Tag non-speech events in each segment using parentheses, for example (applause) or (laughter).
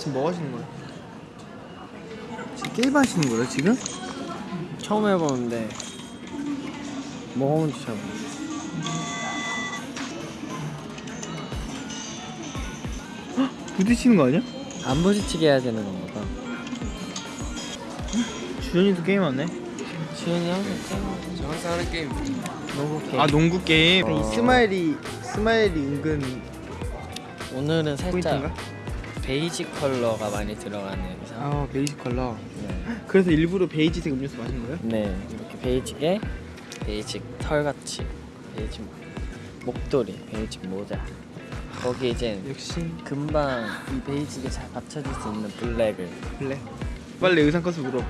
지금 뭐 하시는 거예요? 지금 게임 하시는 거예요 지금? 처음 해보는데 뭐 하는지 잘 모르겠어 부딪히는 거 아니야? 안 부딪히게 해야 되는 건가 봐. 주현이도 게임하네? 지훈이 항상 저 항상 하는 게임. 너무 게임. 아 농구 게임. 이 스마일이 스마일이 은근 오늘은 살짝 포인트인가? 베이지 컬러가 많이 들어가는 아 베이지 컬러. 네. 그래서 일부러 베이지색 음료수 마신 거예요? 네 이렇게 베이지에 베이지 털같이 베이지 목도리 베이지 모자. 거기 이제 역시. 금방 이 베이지에 잘 받쳐줄 수 있는 black을. black? 빨리 의상 컨셉 물어봐.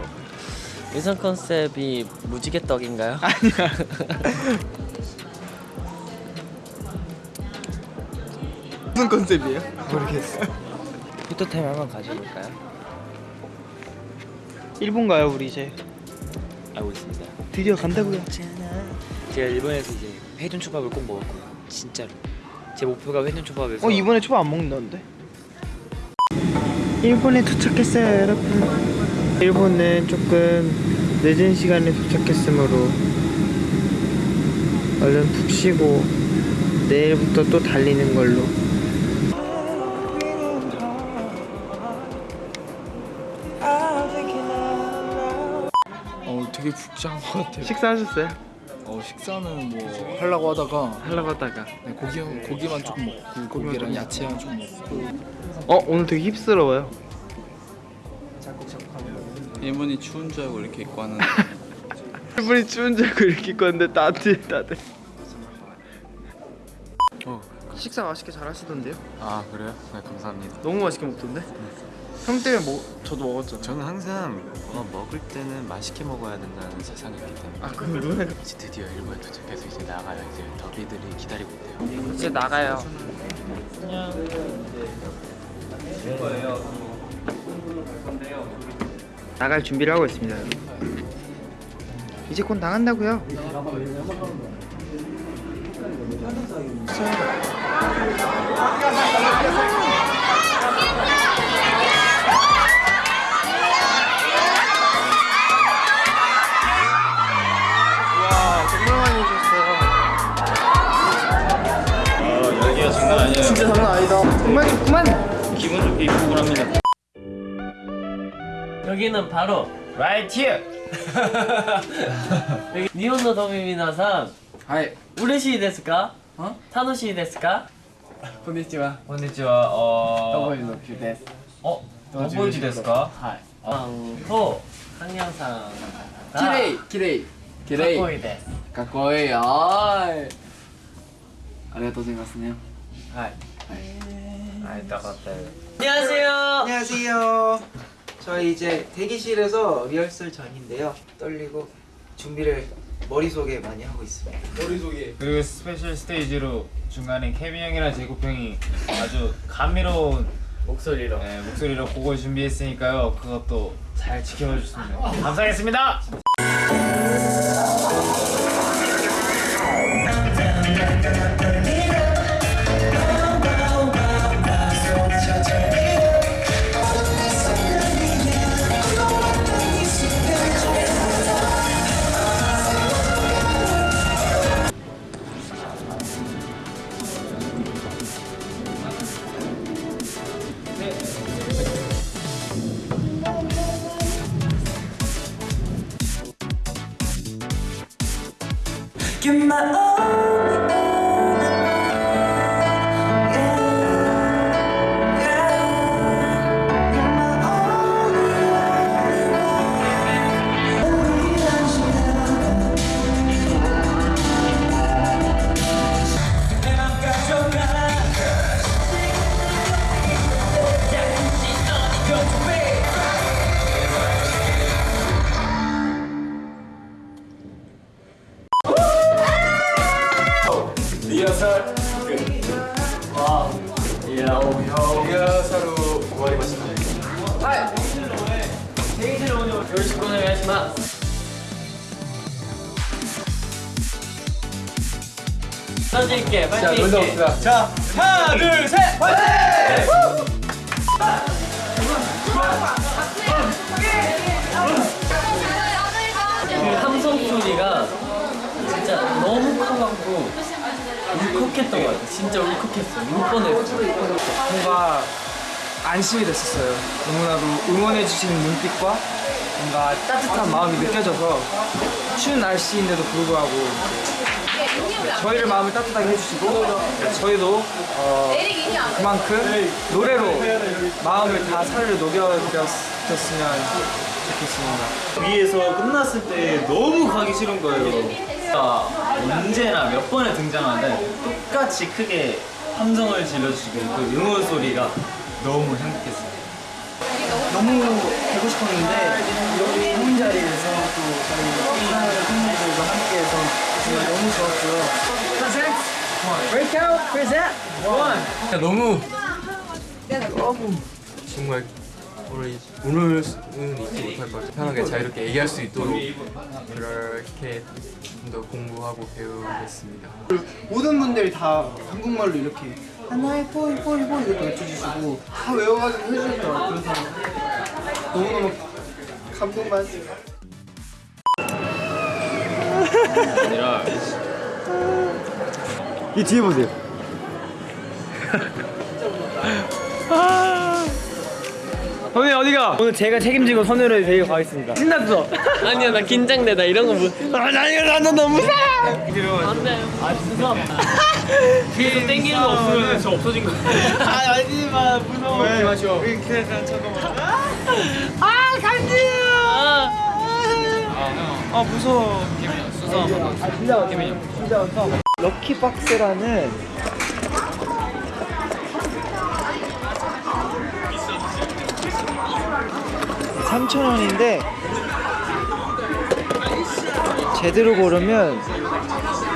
의상 컨셉이 무지개 떡인가요? (laughs) 아니야. (laughs) 무슨 컨셉이에요? 모르겠어 포토타임 한번 가져볼까요? 일본 가요 우리 이제. 알고 있습니다. 드디어 간다고요. 제가 일본에서 이제 회전 초밥을 꼭 먹을 거예요 진짜로. 제 목표가 회전 초밥에서 어 이번에 초밥 안 먹는다는데? 일본에 도착했어요 여러분. 일본은 조금 늦은 시간에 도착했으므로 얼른 푹 쉬고 내일부터 또 달리는 걸로 되게 북장한 것 같아요. 식사하셨어요? 어 식사는 뭐 하려고 하다가 하려고 하다가 네, 고기 고기만 조금 먹고 고기랑 야채랑 좀 먹고 어 오늘 되게 힙스러워요 일본이 추운 줄 알고 이렇게 입고 왔는데 (laughs) 일본이 추운 줄 알고 이렇게 입고 왔는데 따뜻해 따뜻해 어. 식사 맛있게 잘 하시던데요? 아 그래요? 네 감사합니다 너무 맛있게 먹던데? 형 때문에 뭐 저도 먹었잖아 저는 항상 어, 먹을 때는 맛있게 먹어야 된다는 세상이기 때문에. 아 그러면 이제 드디어 일본에 도착해서 이제 나가요. 이제 더비들이 기다리고 있대요. 이제 나가요. 나갈 준비를 하고 있습니다. 이제 곧 나간다고요. 좋구만. 기분 좋게 입고 오랍니다 여기는 바로 right here (laughs) 여기 니혼노 도미미나상 はい 우레시 데스까? 어? 타노시 데스까? こんにちは konnichiwa 어... ボイのキュです 어? 어보이지 데스까? はい 또 항양상 きれいきれいきれい 거의 데 かっこいいはーいありがとうございますね 하이 아이 따갑다 안녕하세요 안녕하세요. 저희 이제 대기실에서 리허설 전인데요. 떨리고 준비를 머릿속에 많이 하고 있습니다. 그리고 special stage로 중간에 케빈 형이랑 제이콥 형이 아주 감미로운 목소리로 네, 목소리로 곡을 준비했으니까요 그것도 잘 지켜봐 주셨으면 감사하겠습니다 살. 와. 야오야 사로 구하리 맞습니다. 하이. 데이지를 오늘 결식 보내야 하지만. 던질게 파이팅 자, 놀다 자 하나 둘셋 파이팅! 그 함성 소리가 진짜 너무 커갖고 울컥했던 것 같아. 진짜 울컥했어. 울 뻔했어. 뭔가 안심이 됐었어요. 너무나도 응원해주시는 눈빛과 뭔가 따뜻한 마음이 느껴져서 추운 날씨인데도 불구하고 저희를 마음을 따뜻하게 해주시고 저희도 어, 그만큼 노래로 마음을 다 살을 녹여드렸으면 좋겠습니다. 위에서 끝났을 때 너무 가기 싫은 거예요. 아, 언제나 몇 번에 등장하든 똑같이 크게 함성을 질러주시고 그 응원 소리가 너무 행복했어요. 너무 되고 싶었는데 이렇게 좋은 자리에서 또 저희 사랑하는 팬분들과 함께해서 정말 너무 좋았고요. 정말 오늘 오늘은 잊지 못할 것 같아요. 편하게 자유롭게 얘기할 수 있도록 그렇게 좀 더 공부하고 배우겠습니다. 모든 분들이 다 한국말로 이렇게 하나의 뽀이 뽀이 뽀이 이렇게 외쳐주시고 다 외워가지고 해주시더라고요. 그래서 너무너무 감동받았어요. 아니라 이 뒤에 보세요. (laughs) 선생님 어디가? 오늘 제가 책임지고 선우를 데리고 가겠습니다. 신났어. (laughs) 아니야, 나 긴장돼. 나 이런 거 못. 아, 나 이거 나는 너무 무서워. 안 돼. 아, 죄송합니다. 계속 땡기는 거 없으면 저 없어진 거. 아, 아니 마 무서워. 왜 마셔? 잠깐만. 아, 간지. 아, 무서워. 아, 진짜 김민영. 진짜 무서워. 럭키 박스라는 삼천 원인데 제대로 고르면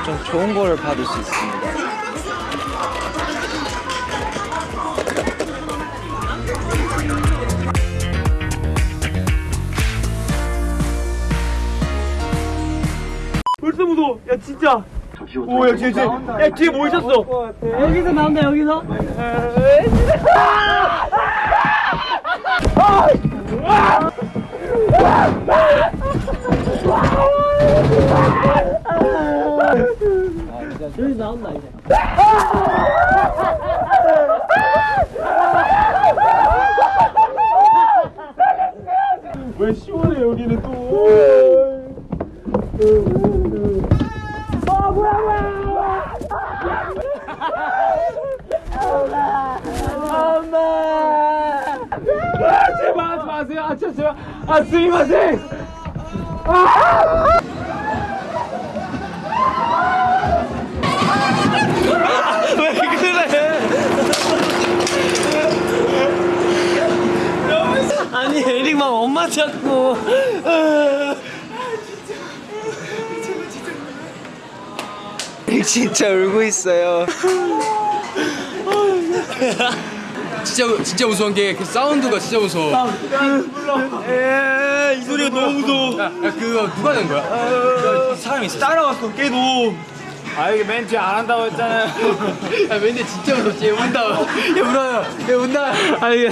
좀 좋은 거를 받을 수 있습니다. 벌써 무서워. 야 진짜. 오, 야 진짜. 야 뒤에 뭐 있었어? 여기서 나온다 여기서. 여기 나온다, 이제. 왜 시원해 여기는 또. 아니, 에릭 막 엄마 찾고. 진짜 울고 있어요. (laughs) 진짜 진짜 무서운 게 그 사운드가 진짜 무서워. 야, 이 소리가 너무 무서워. 야 그거 누가 낸 거야? 사람이 있어. 따라왔어. 걔도. 아 이게 멘트 안 한다고 했잖아요. (laughs) 야 왠지 진짜 무섭지. 얘 운다. 얘 울어요. 얘 운다. 아 이게.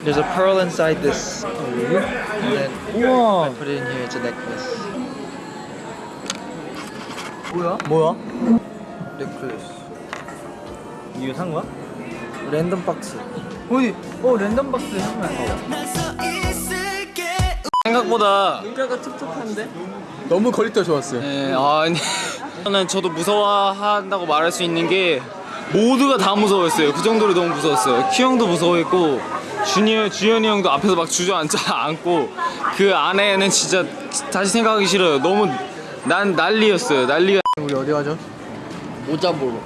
There's a pearl inside this. And then I put it in here. It's a necklace. 뭐야? 뭐야? Necklace. 이거 산 거야? 랜덤 박스. 어디? 어 랜덤 박스 한번 생각보다 눈가가 툭툭한데? 너무 quality가 좋았어요. 네, 아니. 저는 저도 무서워한다고 말할 수 있는 게 모두가 다 무서웠어요. 그 정도로 너무 무서웠어요. 큐 형도 무서워했고 준이 주현이 형도 앞에서 막 주저앉아 (laughs) 앉고 그 안에는 진짜 다시 생각하기 싫어요. 너무 난 난리였어요. 난리가. 우리 어디 가죠? 모자 보러.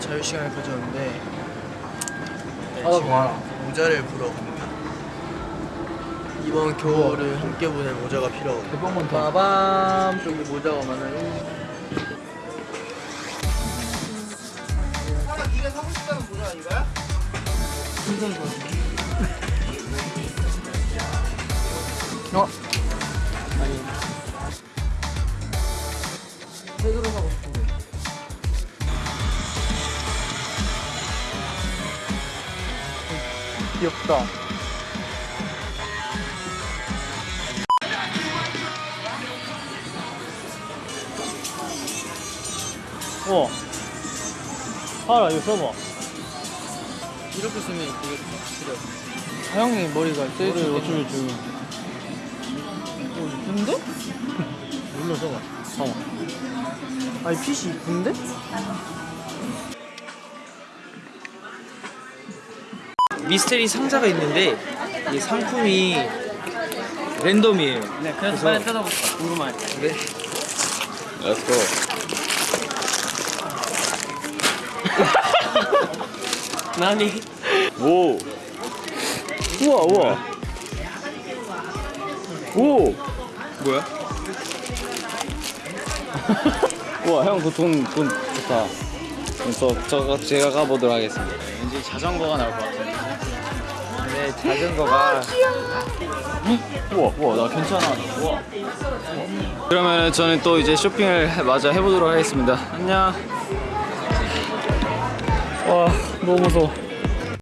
자유 시간을 가졌는데 아, 좋아. 모자를 보러 갑니다. 이번 겨울을 함께 보낼 모자가 필요하거든요. 대박 많다. 빠밤 저기 모자가 많아요. 네가 사고 싶다는 모자 아닌가요? 어? 아니. 귀엽다. 어. 봐라 이거 써봐. 이렇게 쓰면 이게 필요. 아, 형님 머리가 제일 어쩌면 지금 어 이쁜데? (laughs) 눌러 써봐. 봐봐. 아니 핏이 이쁜데? 미스테리 상자가 있는데 이 상품이 랜덤이에요. 네, 그래서 빨리 뜯어볼까? 궁금하네. 네. Let's go. (laughs) 나니? 오. 우와 우와. 오. 뭐야? (laughs) 우와 형 그돈돈 좋다. 그래서 저 제가 가보도록 하겠습니다. 왠지 자전거가 나올 것 같아요. 네, 자전거가 우와 우와 나 괜찮아. 우와. 그러면 저는 또 이제 쇼핑을 마저 해보도록 하겠습니다. 안녕. 와 너무 무서워.